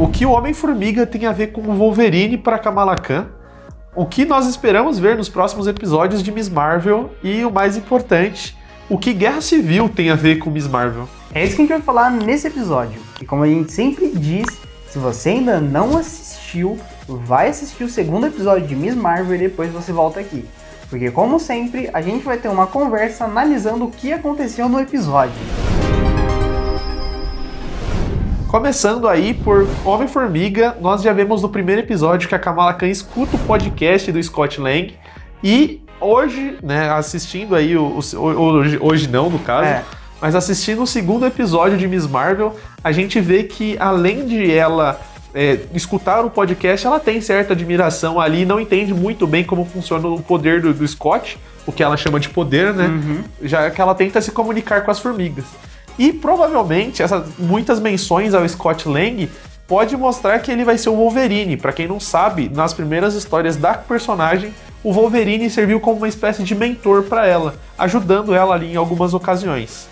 O que o Homem-Formiga tem a ver com o Wolverine para Kamala Khan? O que nós esperamos ver nos próximos episódios de Miss Marvel? E o mais importante, o que Guerra Civil tem a ver com Miss Marvel? É isso que a gente vai falar nesse episódio. E como a gente sempre diz, se você ainda não assistiu, vai assistir o segundo episódio de Miss Marvel e depois você volta aqui. Porque como sempre, a gente vai ter uma conversa analisando o que aconteceu no episódio. Começando aí por Homem-Formiga, nós já vemos no primeiro episódio que a Kamala Khan escuta o podcast do Scott Lang e hoje, né, assistindo aí, o, o hoje, hoje não no caso, é. mas assistindo o segundo episódio de Miss Marvel, a gente vê que além de ela é, escutar o podcast, ela tem certa admiração ali, não entende muito bem como funciona o poder do, do Scott, o que ela chama de poder, né? Uhum. Já que ela tenta se comunicar com as formigas. E provavelmente essas muitas menções ao Scott Lang pode mostrar que ele vai ser o Wolverine. Para quem não sabe, nas primeiras histórias da personagem, o Wolverine serviu como uma espécie de mentor para ela, ajudando ela ali em algumas ocasiões.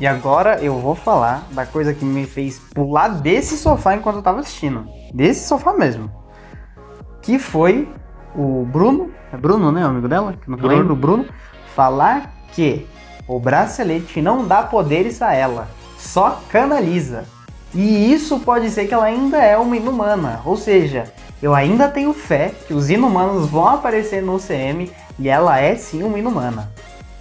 E agora eu vou falar da coisa que me fez pular desse sofá enquanto eu tava assistindo. Desse sofá mesmo. Que foi o Bruno, é Bruno, né, o amigo dela? Que não Bruno. lembro, Bruno, falar que o bracelete não dá poderes a ela, só canaliza. E isso pode ser que ela ainda é uma inumana, ou seja, eu ainda tenho fé que os inumanos vão aparecer no CM e ela é sim uma inumana.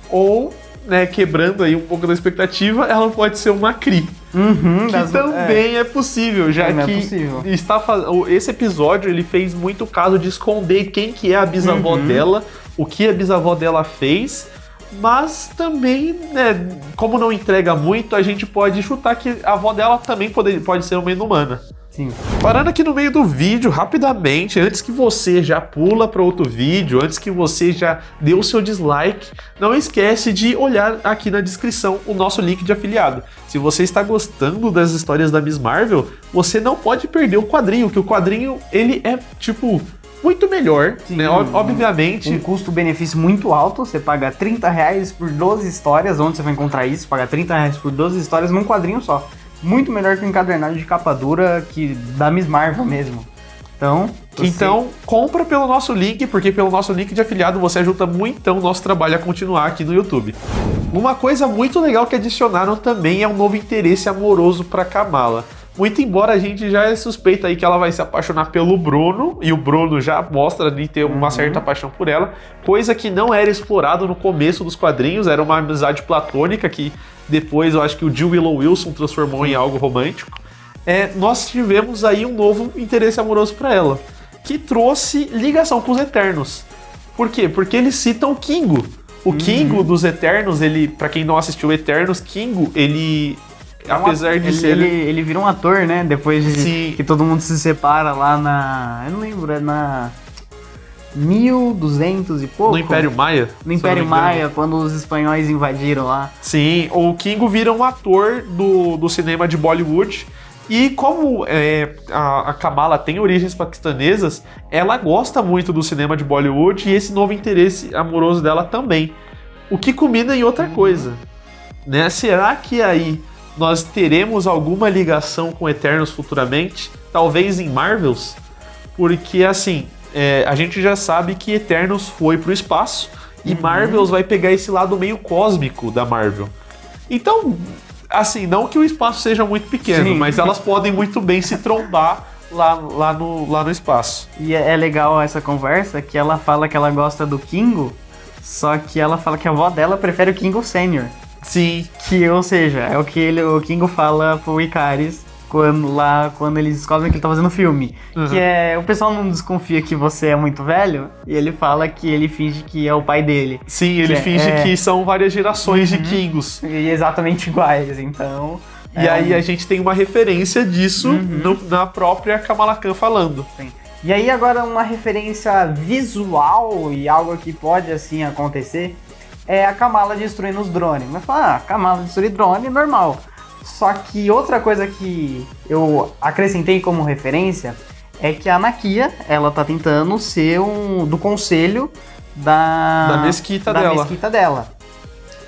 Ou né, quebrando aí um pouco da expectativa, ela pode ser uma Cri. Uhum, que das... também é. é. possível, já também é que é possível. está esse episódio ele fez muito caso de esconder quem que é a bisavó uhum. dela, o que a bisavó dela fez, mas também, né, como não entrega muito, a gente pode chutar que a avó dela também pode, pode ser uma inumana. Sim. Parando aqui no meio do vídeo, rapidamente, antes que você já pula para outro vídeo, antes que você já dê o seu dislike, não esquece de olhar aqui na descrição o nosso link de afiliado. Se você está gostando das histórias da Miss Marvel, você não pode perder o quadrinho, que o quadrinho, ele é, tipo, muito melhor, Sim, né? Obviamente. Um custo-benefício muito alto. Você paga 30 reais por 12 histórias. Onde você vai encontrar isso? Paga 30 reais por 12 histórias num quadrinho só muito melhor que o encadernado de capa dura que da Miss Marvel mesmo. Então, você... então compra pelo nosso link, porque pelo nosso link de afiliado você ajuda muito o nosso trabalho a continuar aqui no YouTube. Uma coisa muito legal que adicionaram também é um novo interesse amoroso para Kamala. Muito embora a gente já é suspeita aí que ela vai se apaixonar pelo Bruno, e o Bruno já mostra ali ter uma uhum. certa paixão por ela, coisa que não era explorado no começo dos quadrinhos, era uma amizade platônica que depois eu acho que o Jill Willow Wilson transformou em algo romântico. É, nós tivemos aí um novo interesse amoroso para ela, que trouxe ligação com os Eternos. Por quê? Porque eles citam o Kingo. O uhum. Kingo dos Eternos, ele, para quem não assistiu Eternos, Kingo, ele apesar de ele, ser. Ele, ele vira um ator, né? Depois de Sim. que todo mundo se separa lá na. Eu não lembro, é na. 1200 e pouco. No Império Maia? No Império Maia, quando os espanhóis invadiram lá. Sim, o Kingo vira um ator do, do cinema de Bollywood. E como é, a, a Kamala tem origens paquistanesas, ela gosta muito do cinema de Bollywood e esse novo interesse amoroso dela também. O que culmina em outra coisa. Né? Será que aí nós teremos alguma ligação com Eternos futuramente? Talvez em Marvels? Porque assim, é, a gente já sabe que Eternos foi pro espaço e uhum. Marvels vai pegar esse lado meio cósmico da Marvel. Então, assim, não que o espaço seja muito pequeno, Sim. mas elas podem muito bem se trombar lá, lá, no, lá no espaço. E é, é legal essa conversa que ela fala que ela gosta do Kingo, só que ela fala que a avó dela prefere o Kingo Sênior. Sim. Que, ou seja, é o que ele, o Kingo fala pro Icaris quando lá quando eles descobrem que ele tá fazendo filme. Uhum. Que é. O pessoal não desconfia que você é muito velho e ele fala que ele finge que é o pai dele. Sim, ele é, finge é... que são várias gerações uhum. de Kingos. E exatamente iguais, então. E é aí a gente tem uma referência disso uhum. no, na própria Kamala Khan falando. Sim. E aí agora uma referência visual e algo que pode assim acontecer é a Kamala destruindo os drones. Mas fala, ah, Kamala destruir drone normal. Só que outra coisa que eu acrescentei como referência é que a Nakia, ela tá tentando ser um do conselho da da mesquita da dela. mesquita dela.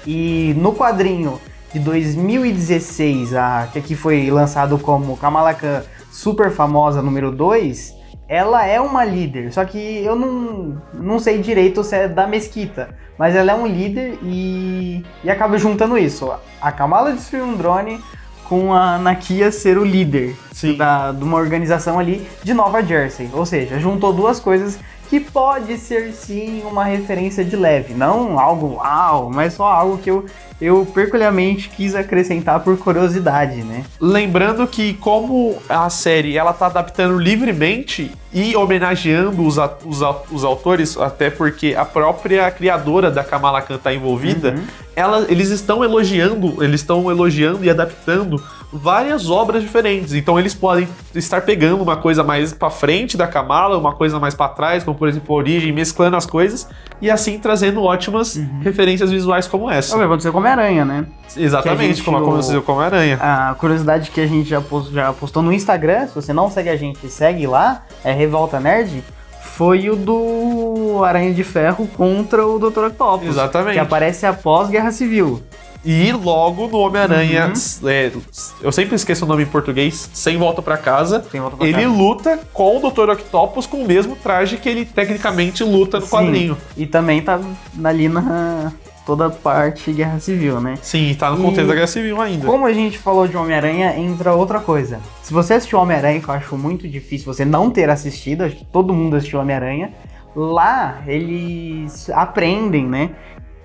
E no quadrinho de 2016, a, que aqui foi lançado como Kamala Khan super famosa número 2, ela é uma líder, só que eu não, não sei direito se é da mesquita, mas ela é um líder e, e acaba juntando isso. A Kamala destruiu um drone com a Nakia ser o líder da, de uma organização ali de Nova Jersey. Ou seja, juntou duas coisas que pode ser sim uma referência de leve, não algo uau, mas só algo que eu, eu peculiarmente quis acrescentar por curiosidade, né? Lembrando que como a série ela tá adaptando livremente e homenageando os, os, os autores, até porque a própria criadora da Kamala Khan tá envolvida, uhum. ela, eles estão elogiando, eles estão elogiando e adaptando várias obras diferentes. Então eles podem estar pegando uma coisa mais para frente da Kamala, uma coisa mais para trás, como por exemplo a origem, mesclando as coisas e assim trazendo ótimas uhum. referências visuais como essa. Vai acontecer com Homem-Aranha, né? Exatamente, como aconteceu com Homem-Aranha. A curiosidade que a gente já, post, já postou no Instagram, se você não segue a gente, segue lá, é Revolta Nerd foi o do Aranha de Ferro contra o Dr. Octopus. Exatamente. Que aparece após Guerra Civil. E logo no Homem-Aranha, uhum. é, eu sempre esqueço o nome em português, Sem Volta para Casa, volta pra ele casa. luta com o Dr. Octopus com o mesmo traje que ele tecnicamente luta no Sim. quadrinho. E também tá ali na toda parte Guerra Civil, né? Sim, tá no contexto e da Guerra Civil ainda. Como a gente falou de Homem-Aranha, entra outra coisa. Se você assistiu Homem-Aranha, que eu acho muito difícil você não ter assistido, acho que todo mundo assistiu Homem-Aranha, lá eles aprendem, né?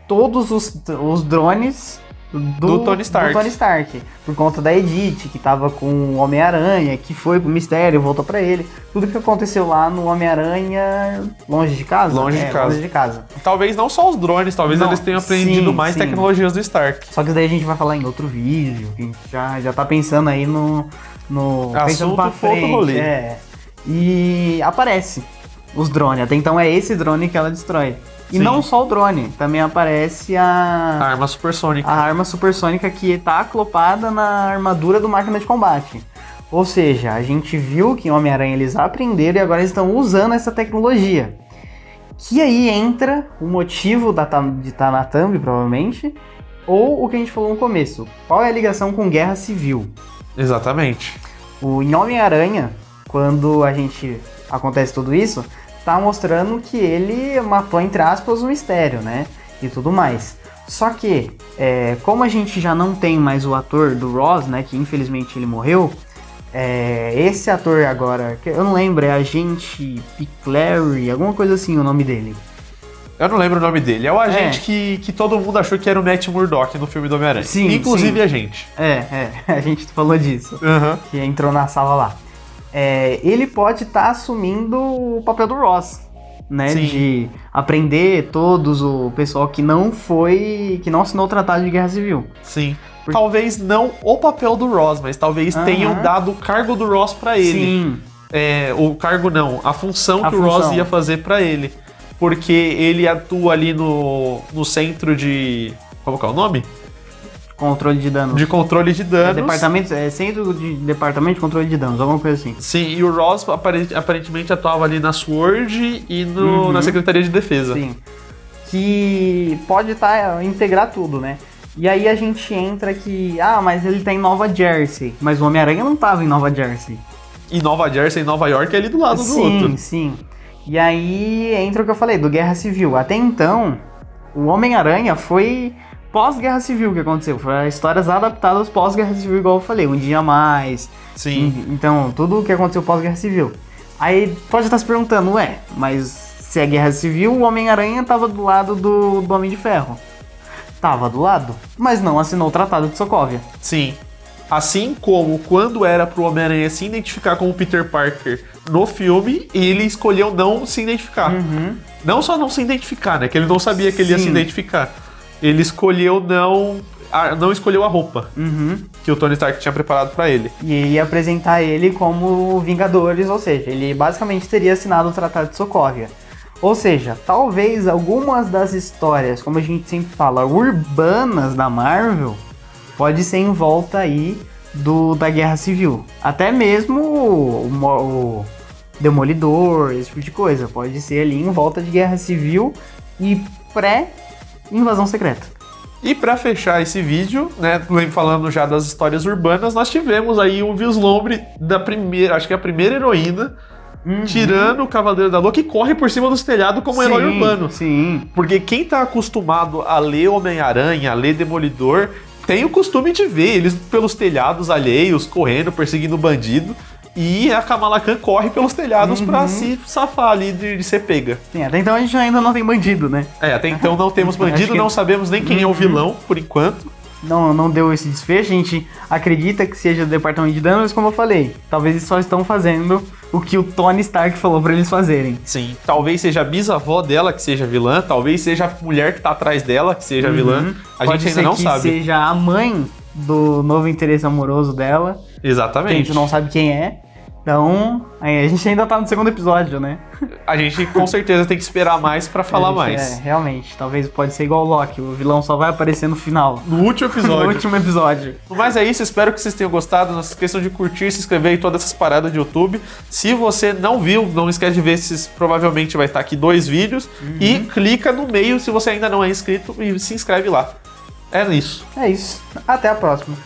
Todos os, os drones do, do, Tony Stark. do Tony Stark. Por conta da Edith, que tava com o Homem-Aranha, que foi pro mistério, voltou para ele. Tudo que aconteceu lá no Homem-Aranha longe de casa? Longe, é, de casa. longe de casa. Talvez não só os drones, talvez não, eles tenham aprendido sim, mais sim. tecnologias do Stark. Só que daí a gente vai falar em outro vídeo, a gente já, já tá pensando aí no. no Assunto pensando pra frente. É. E aparece os drones. Até então é esse drone que ela destrói. E Sim. não só o drone, também aparece a... a arma supersônica. A arma supersônica que está aclopada na armadura do máquina de combate. Ou seja, a gente viu que em Homem-Aranha eles aprenderam e agora eles estão usando essa tecnologia. Que aí entra o motivo da, de estar na thumb, provavelmente, ou o que a gente falou no começo. Qual é a ligação com guerra civil? Exatamente. O, em Homem-Aranha, quando a gente acontece tudo isso, tá mostrando que ele matou, entre aspas, o mistério, né? E tudo mais. Só que, é, como a gente já não tem mais o ator do Ross, né? Que infelizmente ele morreu. É, esse ator agora, eu não lembro, é Agente Piclary, alguma coisa assim o nome dele. Eu não lembro o nome dele. É o agente é. que, que todo mundo achou que era o Matt Murdock no filme do Homem-Aranha. Sim, Inclusive sim. a gente. É, é. A gente falou disso. Uhum. Que entrou na sala lá é, ele pode estar tá assumindo o papel do Ross, né? Sim. De aprender todos o pessoal que não foi, que não assinou o Tratado de Guerra Civil. Sim. Porque... Talvez não o papel do Ross, mas talvez uhum. tenham dado o cargo do Ross para ele. Sim. É, o cargo não, a função a que função. o Ross ia fazer para ele. Porque ele atua ali no, no centro de. Como é o nome? Controle de danos. De controle de danos. É, departamento, é centro de departamento de controle de danos, alguma coisa assim. Sim, e o Ross aparentemente atuava ali na SWORD e no, uhum. na Secretaria de Defesa. Sim. Que pode tá, integrar tudo, né? E aí a gente entra que, ah, mas ele tá em Nova Jersey. Mas o Homem-Aranha não tava em Nova Jersey. E Nova Jersey e Nova York é ali do lado sim, do outro. Sim, sim. E aí entra o que eu falei, do Guerra Civil. Até então, o Homem-Aranha foi pós-guerra civil que aconteceu. Foi histórias adaptadas pós-guerra civil, igual eu falei, um dia a mais. Sim. Então, tudo o que aconteceu pós-guerra civil. Aí pode estar se perguntando, ué, mas se é guerra civil, o Homem-Aranha tava do lado do, do Homem de Ferro. Tava do lado, mas não assinou o Tratado de Sokovia. Sim. Assim como quando era pro Homem-Aranha se identificar como Peter Parker no filme, ele escolheu não se identificar. Uhum. Não só não se identificar, né? Que ele não sabia que ele Sim. ia se identificar ele escolheu não não escolheu a roupa uhum. que o Tony Stark tinha preparado para ele. E ia apresentar ele como Vingadores, ou seja, ele basicamente teria assinado o Tratado de Sokovia. Ou seja, talvez algumas das histórias, como a gente sempre fala, urbanas da Marvel, pode ser em volta aí do da Guerra Civil. Até mesmo o, o Demolidor, esse tipo de coisa, pode ser ali em volta de Guerra Civil e pré invasão secreta. E para fechar esse vídeo, né, falando já das histórias urbanas, nós tivemos aí um vislumbre da primeira, acho que é a primeira heroína Uhum. tirando o Cavaleiro da Lua, que corre por cima dos telhados como sim, herói urbano. Sim. Porque quem tá acostumado a ler Homem-Aranha, a ler Demolidor, tem o costume de ver eles pelos telhados alheios, correndo, perseguindo bandido. E a Kamala Khan corre pelos telhados uhum. pra se safar ali de, de, ser pega. Sim, até então a gente ainda não tem bandido, né? É, até então não temos bandido, que... não sabemos nem quem uhum. é o uhum. vilão, por enquanto. Não, não deu esse desfecho, a gente acredita que seja o departamento de dano, mas como eu falei, talvez eles só estão fazendo o que o Tony Stark falou para eles fazerem. Sim, talvez seja a bisavó dela que seja vilã, talvez seja a mulher que tá atrás dela que seja uhum. vilã. A Pode gente ainda não que sabe. seja a mãe do novo interesse amoroso dela. Exatamente. Que a gente não sabe quem é. Então, a gente ainda tá no segundo episódio, né? A gente com certeza tem que esperar mais para falar gente, mais. É, realmente. Talvez pode ser igual o Loki, o vilão só vai aparecer no final. No último episódio. no último episódio. Mas é isso, espero que vocês tenham gostado. Não se esqueçam de curtir, se inscrever em todas essas paradas de YouTube. Se você não viu, não esquece de ver se provavelmente vai estar aqui dois vídeos. Uhum. E clica no meio se você ainda não é inscrito e se inscreve lá. É isso. É isso. Até a próxima.